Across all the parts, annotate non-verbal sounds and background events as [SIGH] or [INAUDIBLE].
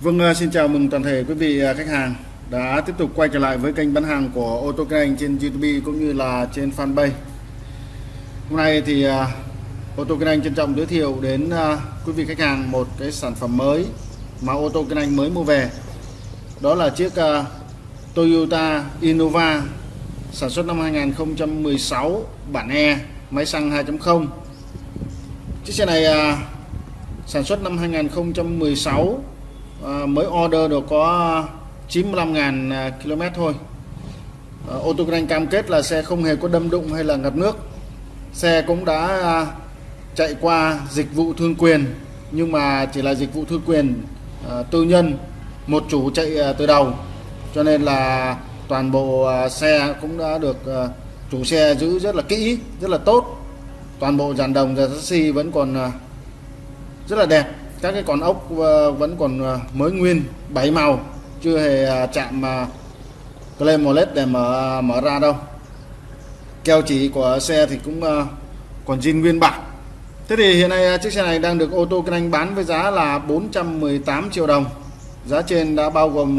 Vâng, à, xin chào mừng toàn thể quý vị à, khách hàng đã tiếp tục quay trở lại với kênh bán hàng của ô tô kinh anh trên YouTube cũng như là trên fanpage. Hôm nay thì à, ô tô kinh anh trân trọng giới thiệu đến quý vị khách hàng một cái sản phẩm mới mà ô tô kinh anh mới mua về. Đó là chiếc Toyota Innova sản xuất năm 2016 bản E máy xăng 2.0. Chiếc xe này sản xuất năm 2016 à, mới order được có 95.000 à, km thôi. À, ô tô kinh cam kết là xe không hề có đâm đụng hay là ngập nước. Xe cũng đã à, chạy qua dịch vụ thương quyền nhưng mà chỉ là dịch vụ thương quyền à, tư nhân một chủ chạy à, từ đầu. Cho nên là toàn bộ à, xe cũng đã được à, chủ xe giữ rất là kỹ rất là tốt. Toàn bộ dàn đồng và taxi vẫn còn à, rất là đẹp các cái con ốc ờ, vẫn còn ờ, mới nguyên bảy màu chưa hề ờ, chạm à, claim led để mở à, mở ra đâu. Keo chỉ của xe thì cũng ờ, còn zin nguyên bản. Thế thì hiện nay chiếc xe này đang được ô tô kinh anh bán với giá là 418 triệu đồng. Giá trên đã bao gồm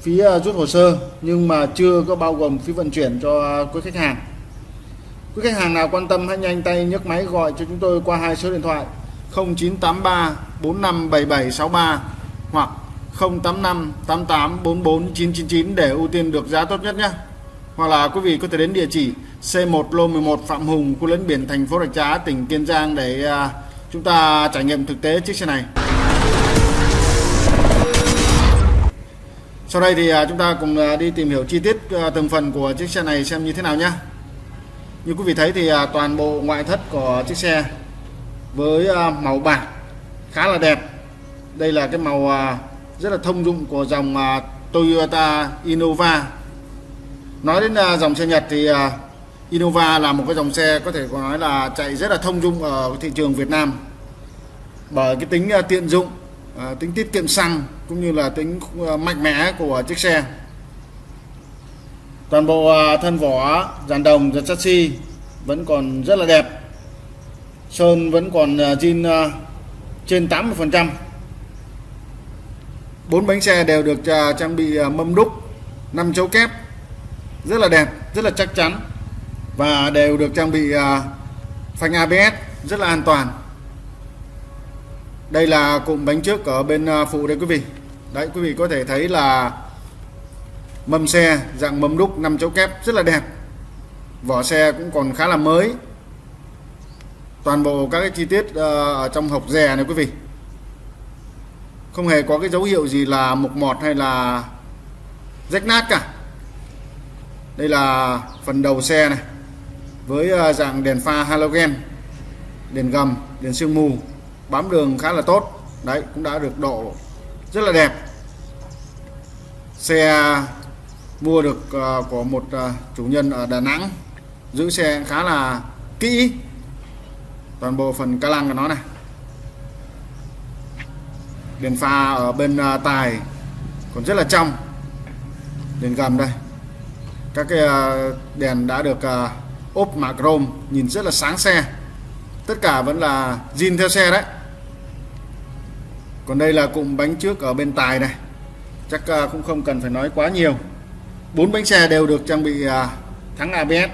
phí rút hồ sơ nhưng mà chưa có bao gồm phí vận chuyển cho quý khách hàng. Quý khách hàng nào quan tâm hãy nhanh tay nhấc máy gọi cho chúng tôi qua hai số điện thoại. 0983 457763 hoặc 085 88 44 999 để ưu tiên được giá tốt nhất nhé. Hoặc là quý vị có thể đến địa chỉ C1 lô 11 Phạm Hùng, khu lấn biển thành phố Rạch Giá, tỉnh Kiên Giang để à, chúng ta trải nghiệm thực tế chiếc xe này. Sau đây thì à, chúng ta cùng à, đi tìm hiểu chi tiết từng phần của chiếc xe này xem như thế nào nhé. Như quý vị thấy thì toàn bộ ngoại thất của chiếc xe với à, màu bạc khá là đẹp. Đây là cái màu à, rất là thông dụng của dòng à, Toyota Innova. Nói đến dòng xe Nhật thì Innova là một cái dòng xe có thể nói là chạy rất là thông dụng ở thị trường Việt Nam. Bởi cái tính tiện dụng tính tiết kiệm xăng cũng như là tính mạnh mẽ của chiếc xe. Toàn bộ thân vỏ, dàn đồng và chassis vẫn còn rất là đẹp sơn vẫn còn à, zin à, trên 80 phần trăm. Bốn bánh xe đều được à, trang bị mâm đúc 5 chấu kép, rất là đẹp, rất là chắc chắn và đều được trang bị phanh ABS rất là an toàn. Đây là cụm bánh trước ở bên phụ đây quý vị. Đấy, quý vị có thể thấy là mâm xe dạng mâm đúc 5 chấu kép rất là đẹp. Vỏ xe cũng còn khá là mới toàn bộ các cái chi tiết ờ, ở trong hộc dè này quý vị. Không hề có cái dấu hiệu gì là mục mọt hay là rách nát cả. Đây là phần đầu xe này, với ờ, dạng đèn pha halogen, đèn gầm, đèn sương mù, bám đường khá là tốt. Đấy, cũng đã được độ rất là đẹp. Xe mua được ờ, của một chủ nhân ở Đà Nẵng, giữ xe khá là kỹ toàn bộ phần ca lăng của nó này. Đèn pha ở bên à, tài còn rất là trong. Đèn gầm đây. Các cái à, đèn đã được à, ốp mạ chrome nhìn rất là sáng xe. Tất cả vẫn là zin theo xe đấy. Còn đây là cụm bánh trước ở bên tài này. Chắc cũng không cần phải nói quá nhiều. Bốn bánh xe đều được trang bị thắng ABS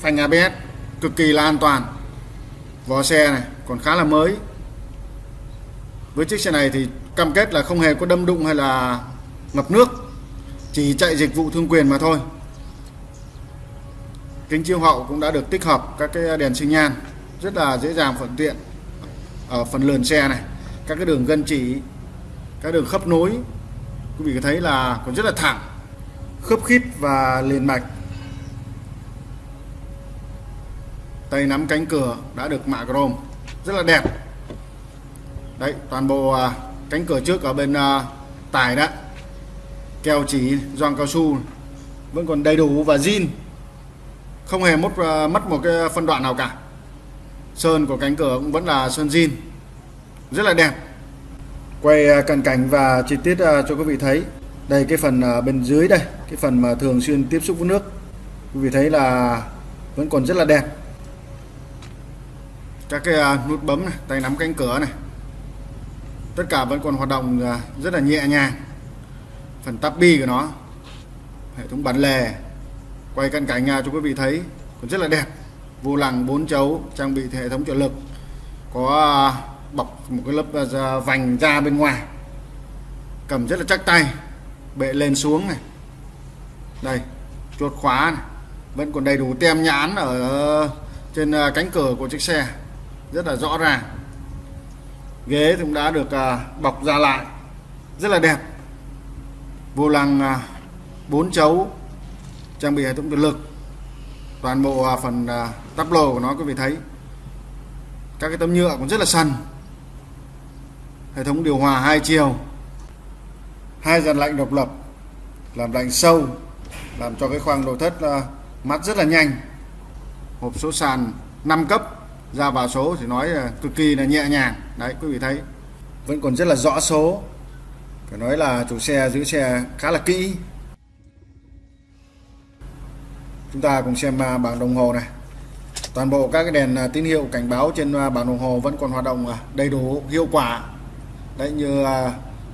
phanh ABS cực kỳ là an toàn vỏ xe này còn khá là mới. Với chiếc xe này thì cam kết là không hề có đâm đụng hay là ngập nước, chỉ chạy dịch vụ thương quyền mà thôi. Kính chiếu hậu cũng đã được tích hợp các cái đèn sinh nhan rất là dễ dàng, thuận tiện ở phần lườn xe này. Các cái đường gân chỉ, các đường khớp nối, quý vị có thấy là còn rất là thẳng, khớp khít và liền mạch. Tay nắm cánh cửa đã được mạ chrome. Rất là đẹp. Đấy, toàn bộ à, cánh cửa trước ở bên à, tải đó. Keo chỉ gioăng cao su, vẫn còn đầy đủ và zin. Không hề mất à, mất một cái phân đoạn nào cả. Sơn của cánh cửa cũng vẫn là sơn zin. Rất là đẹp. Quay cận cảnh và chi tiết cho quý vị thấy. Đây, cái phần bên dưới đây, cái phần mà thường xuyên tiếp xúc với nước. Quý vị thấy là vẫn còn rất là đẹp các cái à, nút bấm này, tay nắm cánh cửa này. Tất cả vẫn còn hoạt động à, rất là nhẹ nhàng. Phần tắp bi của nó, hệ thống bản lề, quay cận cảnh à, cho quý vị thấy, còn rất là đẹp. Vô lăng, bốn chấu, trang bị hệ thống trợ lực, có bọc một cái lớp vành da bên ngoài. Cầm rất là chắc tay, bệ lên xuống này. Đây chuột khóa này. vẫn còn đầy đủ tem nhãn ở trên cánh cửa của chiếc xe rất là rõ ràng. Ghế cũng đã được à, bọc ra lại, rất là đẹp. Vô lăng à, 4 chấu, trang bị hệ thống điện lực, toàn bộ à, phần tắp lồ của nó quý vị thấy. Các cái tấm nhựa cũng rất là săn hệ thống điều hòa hai chiều, hai dàn lạnh độc lập, làm lạnh sâu, làm cho cái khoang nội thất mát rất là nhanh. Hộp số sàn 5 cấp ra vào số thì nói là cực kỳ là nhẹ nhàng. Đấy, quý vị thấy, vẫn còn rất là rõ số. Phải nói là chủ xe, giữ xe khá là kỹ. Chúng ta cùng xem à, bảng đồng hồ này. Toàn bộ các cái đèn à, tín hiệu cảnh báo trên à, bảng đồng hồ vẫn còn hoạt động đầy đủ, hiệu quả. Đấy, như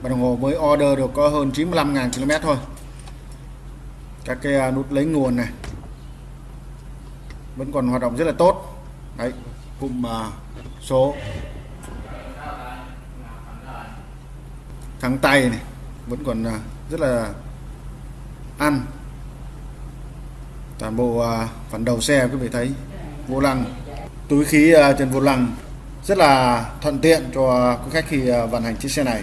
bảng đồng hồ mới order được có hơn 95.000 km thôi. Các cái nút lấy nguồn này vẫn còn hoạt động rất là tốt. Đấy cụm à, số. Thắng tay này, vẫn còn à, rất là ăn. Toàn bộ à, phần đầu xe quý vị thấy, vô lăng. Túi khí trên vô lăng, rất là thuận tiện cho quý khách khi vận hành chiếc xe này.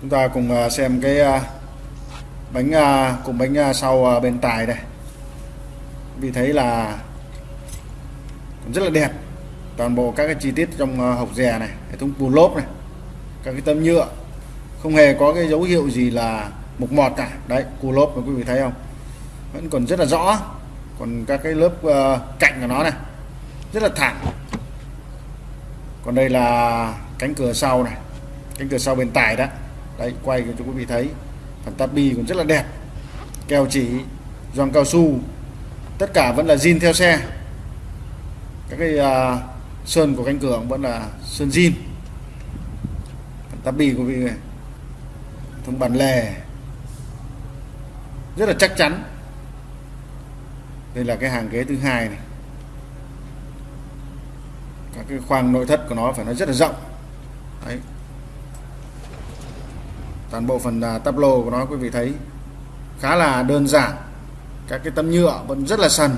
Chúng ta cùng xem cái bánh cùng bánh sau bên tài đây. Vì thấy là rất là đẹp toàn bộ các cái chi tiết trong ờ, hộc dè này hệ thống bù lốp này các cái tấm nhựa. Không hề có cái dấu hiệu gì là mục mọt cả. Đấy cù lốp mà quý vị thấy không? Vẫn còn rất là rõ. Còn các cái lớp uh, cạnh của nó này rất là thẳng. Còn đây là cánh cửa sau này cánh cửa sau bên tài đó. Đấy quay cho quý vị thấy. Phần tabi còn rất là đẹp. Keo chỉ giòn cao su. Tất cả vẫn là zin theo xe. Các cái uh, sơn của cánh cửa vẫn là sơn zin tắp bì của vị này thông bản lề. Rất là chắc chắn. Đây là cái hàng ghế thứ hai này. Các cái khoang nội thất của nó phải nói rất là rộng. Đấy. Toàn bộ phần uh, tắp lô của nó quý vị thấy khá là đơn giản. Các cái tấm nhựa vẫn rất là sần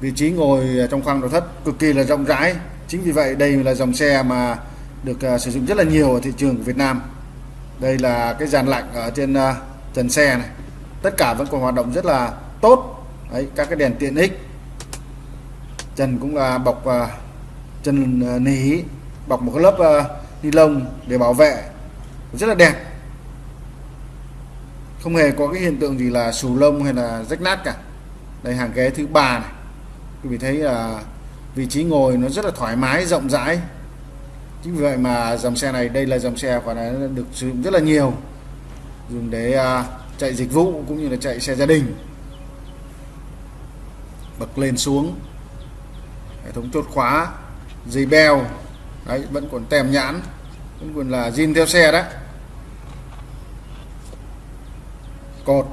vị trí ngồi trong khoang nội thất cực kỳ là rộng rãi. Chính vì vậy đây là dòng xe mà được uh, sử dụng rất là nhiều ở thị trường của Việt Nam. Đây là cái dàn lạnh ở trên uh, trần xe này. Tất cả vẫn còn hoạt động rất là tốt. Đấy các cái đèn tiện ích. Trần cũng là bọc uh, chân uh, nỉ bọc một cái lớp uh, ni lông để bảo vệ. Rất là đẹp. Không hề có cái hiện tượng gì là xù lông hay là rách nát cả. Đây hàng ghế thứ ba này quý vị thấy là vị trí ngồi nó rất là thoải mái, rộng rãi. Chính vì vậy mà dòng xe này, đây là dòng xe phải là được sử dụng rất là nhiều. Dùng để à, chạy dịch vụ cũng như là chạy xe gia đình. Bật lên xuống. Hệ thống chốt khóa, dây beo. Đấy, vẫn còn tem nhãn, vẫn còn là zin theo xe đấy cột,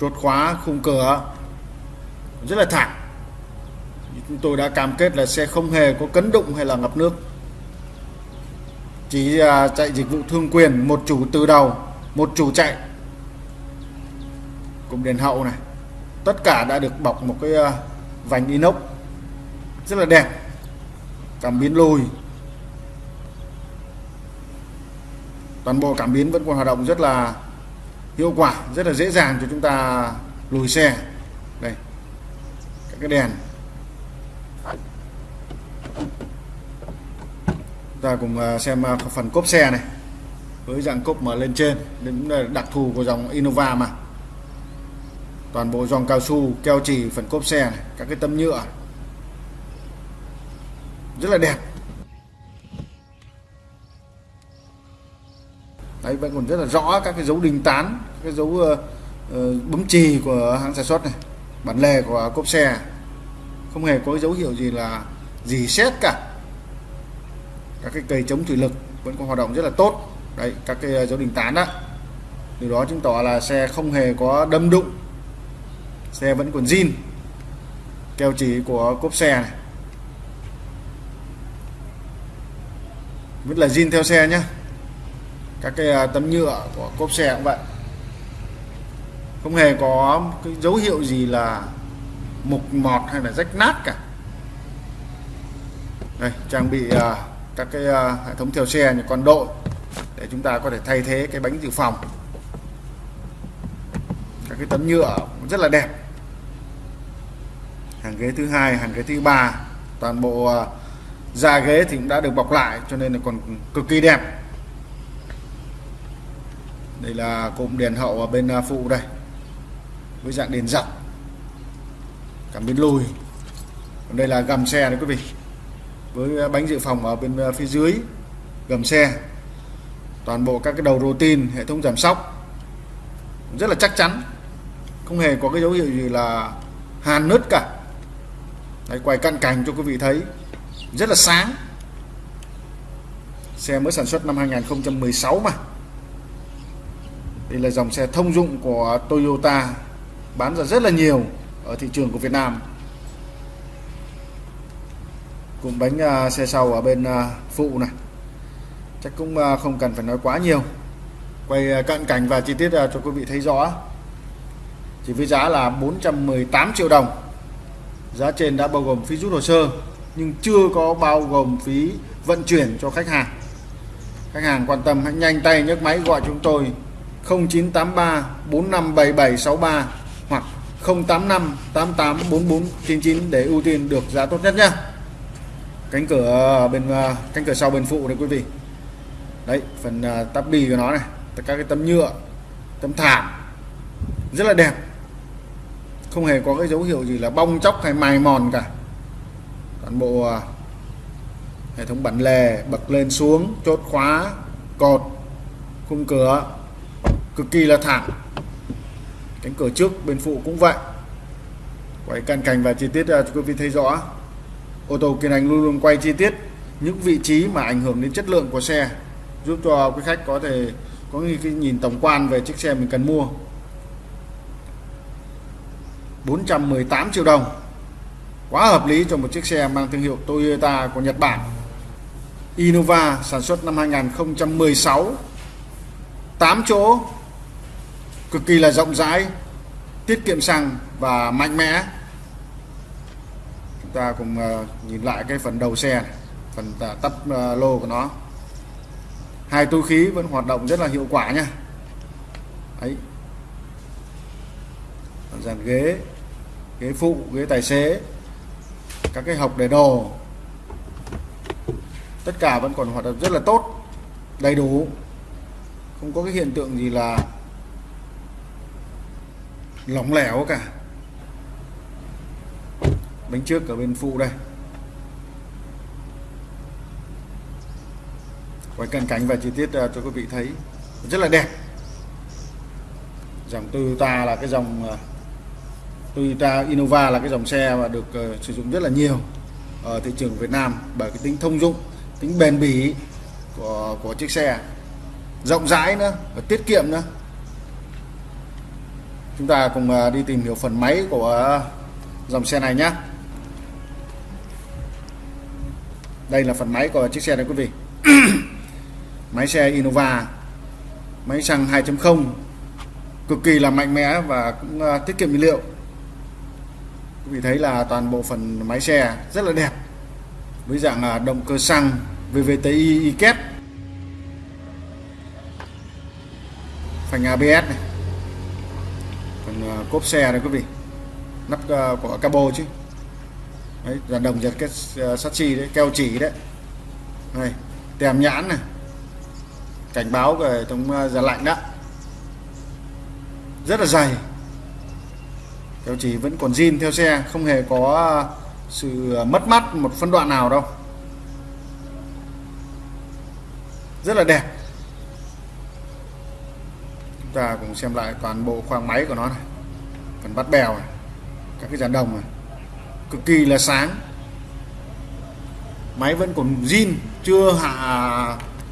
chốt khóa, khung cửa. Rất là thẳng chúng tôi đã cam kết là xe không hề có cấn đụng hay là ngập nước. Chỉ à, chạy dịch vụ thương quyền, một chủ từ đầu, một chủ chạy. Cùng đèn hậu này, tất cả đã được bọc một cái à, vành inox, rất là đẹp, cảm biến lùi. Toàn bộ cảm biến vẫn còn hoạt động rất là hiệu quả, rất là dễ dàng cho chúng ta lùi xe. Đây các cái đèn. Ta cùng à, xem à, phần cốp xe này. Với dạng cốp mở lên trên đến đặc thù của dòng Innova mà. Toàn bộ dòng cao su keo trì phần cốp xe này các cái tấm nhựa. Rất là đẹp. Đấy vẫn còn rất là rõ các cái dấu đình tán các cái dấu uh, uh, bấm chì của hãng sản xuất này bản lề của cốp xe. Không hề có dấu hiệu gì là gì xét cả các cái cây chống thủy lực vẫn còn hoạt động rất là tốt. Đấy các cái à, dấu đình tán đó điều đó chứng tỏ là xe không hề có đâm đụng. Xe vẫn còn zin. Keo chỉ của cốp xe này. Vẫn là zin theo xe nhé các cái à, tấm nhựa của cốp xe cũng vậy. Không hề có cái dấu hiệu gì là mục mọt hay là rách nát cả. Đây trang bị uh, các cái uh, hệ thống theo xe như con đội để chúng ta có thể thay thế cái bánh dự phòng. Các cái tấm nhựa rất là đẹp. Hàng ghế thứ hai hàng ghế thứ ba toàn bộ uh, da ghế thì cũng đã được bọc lại cho nên là còn cực kỳ đẹp. Đây là cụm đèn hậu ở bên à, phụ đây với dạng đèn dọc cảm biến lùi. Còn đây là gầm xe đấy quý vị với bánh dự phòng ở bên ờ, phía dưới gầm xe. Toàn bộ các cái đầu rô tin hệ thống giảm sóc rất là chắc chắn. Không hề có cái dấu hiệu gì là hàn nứt cả. Đấy, quay cận cảnh cho quý vị thấy rất là sáng. Xe mới sản xuất năm 2016 mà. Đây là dòng xe thông dụng của Toyota bán ra rất là nhiều ở thị trường của Việt Nam cụm bánh uh, xe sau ở bên uh, phụ này. Chắc cũng uh, không cần phải nói quá nhiều. Quay uh, cận cảnh và chi tiết uh, cho quý vị thấy rõ. Chỉ với giá là 418 triệu đồng. Giá trên đã bao gồm phí rút hồ sơ nhưng chưa có bao gồm phí vận chuyển cho khách hàng. Khách hàng quan tâm hãy nhanh tay nhấc máy gọi chúng tôi 0983 457763 hoặc 085 88 4499 để ưu tiên được giá tốt nhất nhé cánh cửa bên à, cánh cửa sau bên phụ này quý vị. Đấy, phần à, tắp bì của nó này các cái tấm nhựa, tấm thảm, rất là đẹp. Không hề có cái dấu hiệu gì là bong chóc hay mài mòn cả. Toàn bộ à, hệ thống bản lề bật lên xuống, chốt khóa, cột, khung cửa, cực kỳ là thẳng cánh cửa trước bên phụ cũng vậy. Quay cận cảnh và chi tiết cho quý vị thấy rõ ô tô kiên anh luôn luôn quay chi tiết những vị trí mà ảnh hưởng đến chất lượng của xe, giúp cho quý khách có thể có cái nhìn tổng quan về chiếc xe mình cần mua. 418 triệu đồng, quá hợp lý cho một chiếc xe mang thương hiệu Toyota của Nhật Bản. Innova sản xuất năm 2016 8 chỗ, cực kỳ là rộng rãi, tiết kiệm xăng và mạnh mẽ chúng ta cùng ờ, nhìn lại cái phần đầu xe này, phần ờ, tắp ờ, lô của nó. Hai túi khí vẫn hoạt động rất là hiệu quả nha. Ấy dàn ghế ghế phụ ghế tài xế các cái hộc để đồ. Tất cả vẫn còn hoạt động rất là tốt đầy đủ. Không có cái hiện tượng gì là lỏng lẻo cả bánh trước ở bên phụ đây. Quay cận cảnh và chi tiết à, cho quý vị thấy. Rất là đẹp. Dòng Toyota là cái dòng à, Toyota Innova là cái dòng xe mà được uh, sử dụng rất là nhiều ở thị trường Việt Nam bởi cái tính thông dụng tính bền bỉ của của chiếc xe. Rộng rãi nữa và tiết kiệm nữa. Chúng ta cùng uh, đi tìm hiểu phần máy của dòng xe này nhé đây là phần máy của chiếc xe này quý vị. [CLEARS THROAT] Máy xe Innova, máy xăng 2.0 cực kỳ là mạnh mẽ và cũng à, tiết kiệm nhiên liệu. Quý vị thấy là toàn bộ phần máy xe rất là đẹp, với dạng à, động cơ xăng VVTi y kép. Phanh ABS này. Phần à, cốp xe này quý vị. Nắp của cabo chứ đấy là đồng giật cái uh, sắt chi đấy keo chỉ đấy. Này tem nhãn này. Cảnh báo về hệ thống uh, giá lạnh đó. Rất là dày. Keo chỉ vẫn còn zin theo xe không hề có ờ, sự mất mắt một phân đoạn nào đâu. Rất là đẹp. Chúng ta cùng xem lại toàn bộ khoang máy của nó này. Phần bắt bèo này các cái dàn đồng này cực kỳ là sáng. Máy vẫn còn zin, chưa hạ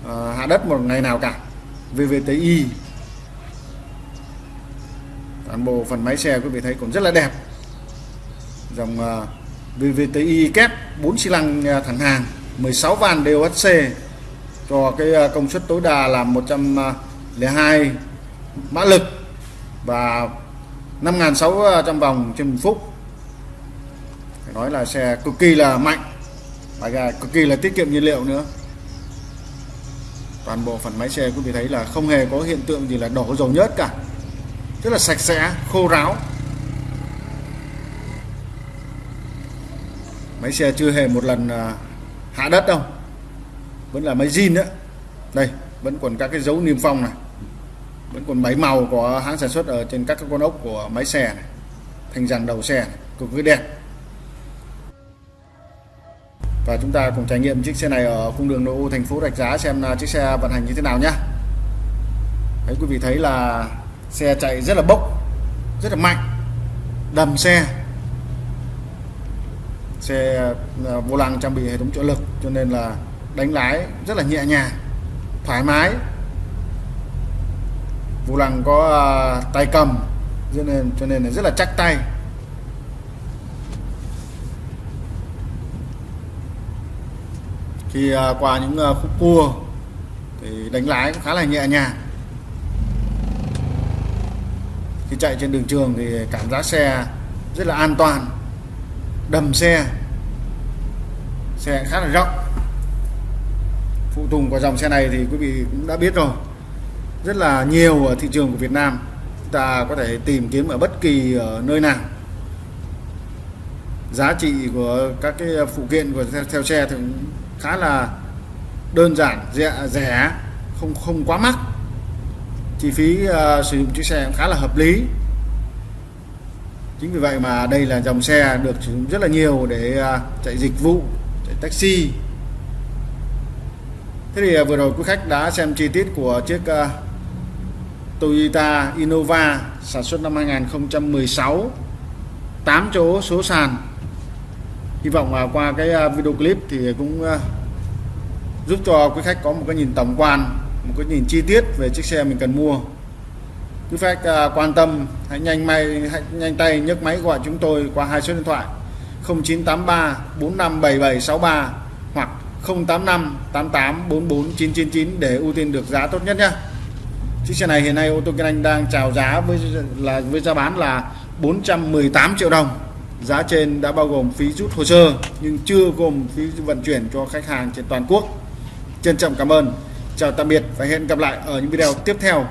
à, hạ đất một ngày nào cả. VVTi. Toàn bộ phần máy xe quý vị thấy cũng rất là đẹp. Dòng à, VVTi kép 4 xi lanh à, thẳng hàng 16 van DOHC cho cái công suất tối đa là 102 mã lực và 5.600 vòng trên một phút phải nói là xe cực kỳ là mạnh. Và cực kỳ là tiết kiệm nhiên liệu nữa. Toàn bộ phần máy xe quý vị thấy là không hề có hiện tượng gì là đổ dầu nhớt cả. Rất là sạch sẽ khô ráo. Máy xe chưa hề một lần à, hạ đất đâu. Vẫn là máy zin đó, đây vẫn còn các cái dấu niêm phong này. Vẫn còn máy màu của hãng sản xuất ở trên các cái con ốc của máy xe này. Thành dàn đầu xe này, cực kỳ đẹp và chúng ta cùng trải nghiệm chiếc xe này ở cung đường nội ô thành phố Rạch Giá xem chiếc xe vận hành như thế nào nhé. Đấy, quý vị thấy là xe chạy rất là bốc, rất là mạnh, đầm xe. Xe à, vô lăng trang bị hệ thống trợ lực cho nên là đánh lái rất là nhẹ nhàng, thoải mái. Vô lăng có à, tay cầm, cho nên cho nên là rất là chắc tay. Thì à, qua những à, khúc cua thì đánh lái cũng khá là nhẹ nhàng. Khi chạy trên đường trường thì cảm giác xe rất là an toàn đầm xe xe khá là rộng. Phụ tùng của dòng xe này thì quý vị cũng đã biết rồi rất là nhiều ở thị trường của Việt Nam chúng ta có thể tìm kiếm ở bất kỳ ở nơi nào. Giá trị của các cái ờ, phụ kiện của theo, theo xe thì khá là đơn giản rẻ, rẻ không không quá mắc. Chi phí uh, sử dụng chiếc xe cũng khá là hợp lý. Chính vì vậy mà đây là dòng xe được sử dụng rất là nhiều để uh, chạy dịch vụ chạy taxi. Thế thì uh, vừa rồi quý khách đã xem chi tiết của chiếc uh, Toyota Innova sản xuất năm 2016 8 chỗ số sàn. Hy vọng là qua cái video clip thì cũng giúp cho quý khách có một cái nhìn tổng quan, một cái nhìn chi tiết về chiếc xe mình cần mua. Quý khách à, quan tâm, hãy nhanh may, hãy nhanh tay nhấc máy gọi chúng tôi qua hai số điện thoại 0983 457763 hoặc 085 88 44 999 để ưu tiên được giá tốt nhất nhé. Chiếc xe này hiện nay ô tô kinh anh đang chào giá với, là, với giá bán là 418 triệu đồng. Giá trên đã bao gồm phí rút hồ sơ nhưng chưa gồm phí vận chuyển cho khách hàng trên toàn quốc trân trọng cảm ơn. Chào tạm biệt và hẹn gặp lại ở những video tiếp theo.